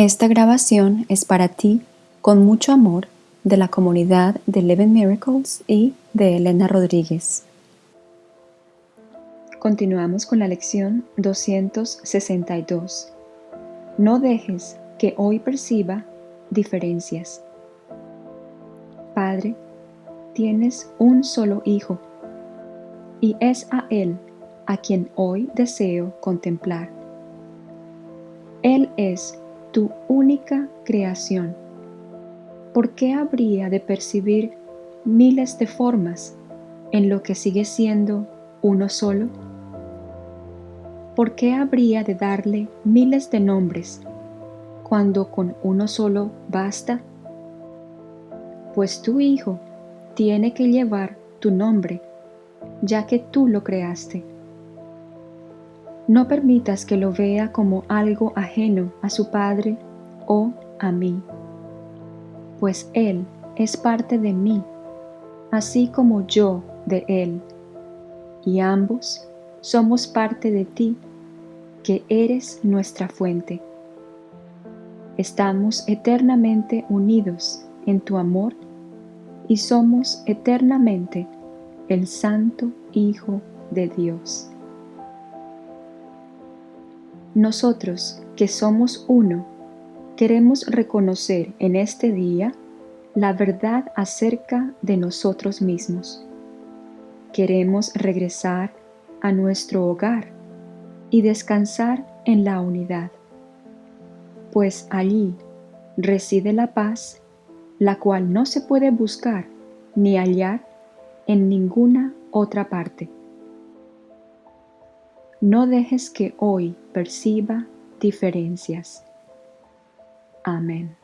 Esta grabación es para ti con mucho amor de la comunidad de Eleven Miracles y de Elena Rodríguez. Continuamos con la lección 262. No dejes que hoy perciba diferencias. Padre, tienes un solo hijo y es a él a quien hoy deseo contemplar. Él es tu única creación. ¿Por qué habría de percibir miles de formas en lo que sigue siendo uno solo? ¿Por qué habría de darle miles de nombres cuando con uno solo basta? Pues tu Hijo tiene que llevar tu nombre, ya que tú lo creaste. No permitas que lo vea como algo ajeno a su Padre o a mí, pues Él es parte de mí, así como yo de Él, y ambos somos parte de ti, que eres nuestra fuente. Estamos eternamente unidos en tu amor y somos eternamente el Santo Hijo de Dios. Nosotros, que somos uno, queremos reconocer en este día la verdad acerca de nosotros mismos. Queremos regresar a nuestro hogar y descansar en la unidad, pues allí reside la paz, la cual no se puede buscar ni hallar en ninguna otra parte. No dejes que hoy perciba diferencias. Amén.